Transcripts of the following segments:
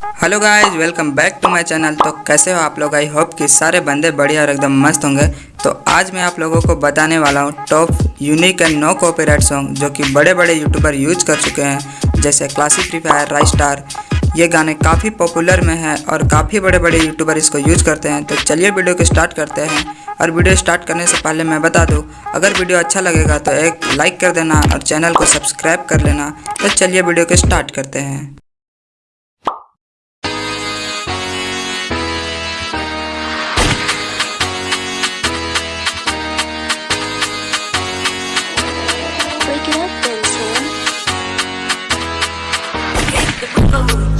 Hello guys welcome back to my channel तो कैसे हो आप लोग? आई होप कि सारे बंदे बढ़िया और एकदम मस्त होंगे। तो आज मैं आप लोगों को बताने वाला हूँ top unique and no copyright song जो कि बड़े बड़े यूट्यूबर यूज़ कर चुके हैं। जैसे क्लासिक फ्री फायर राई स्टार ये गाने काफ़ी पॉपुलर में हैं और काफ़ी बड़े बड़े यूट्यूबर इसको यूज़ करते हैं। तो चलिए वीडियो को स्टार्ट करते हैं। और वीडियो स्टार्ट करने से पहले मैं बता दूँ, अगर वीडियो अच्छा लगेगा तो एक लाइक कर देना और चैनल को सब्सक्राइब कर लेना। तो चलिए वीडियो को स्टार्ट करते हैं।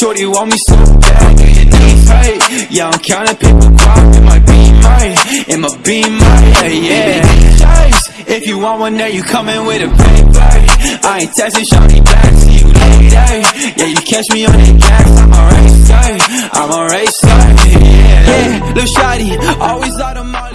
Shorty want me so bad, do your knees hurt. Yeah, I'm counting paper crop in my be mine, in my be mine. Yeah, yeah. If you want one, then you coming with a paper. I ain't texting shorty back, see you later. Yeah, you catch me on the gas, I'm a racer, I'm a racer. Yeah, yeah, little shawty, always out of Molly,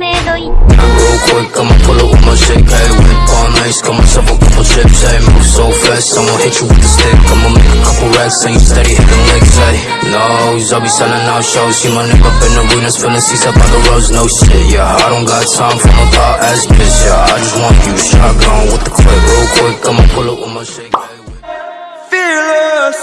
real quick, I'ma pull up with my shit, hey Whip on ice, come myself a couple chips, hey Move so fast, I'ma hit you with the stick I'ma make a couple racks, and you steady hitting licks, hey No, I'll be selling out shows See my nigga up in arenas, feeling seats up on the roads, no shit Yeah, I don't got time for my thought ass bitch, yeah I just want you shotgun with the clip Real quick, I'ma pull up with my shit, hey Fearless.